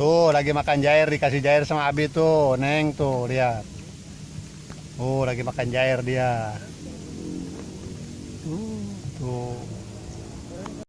Tuh, lagi makan jair, dikasih jair sama Abi tuh, Neng tuh, lihat. Oh, lagi makan jair dia. Uh, tuh.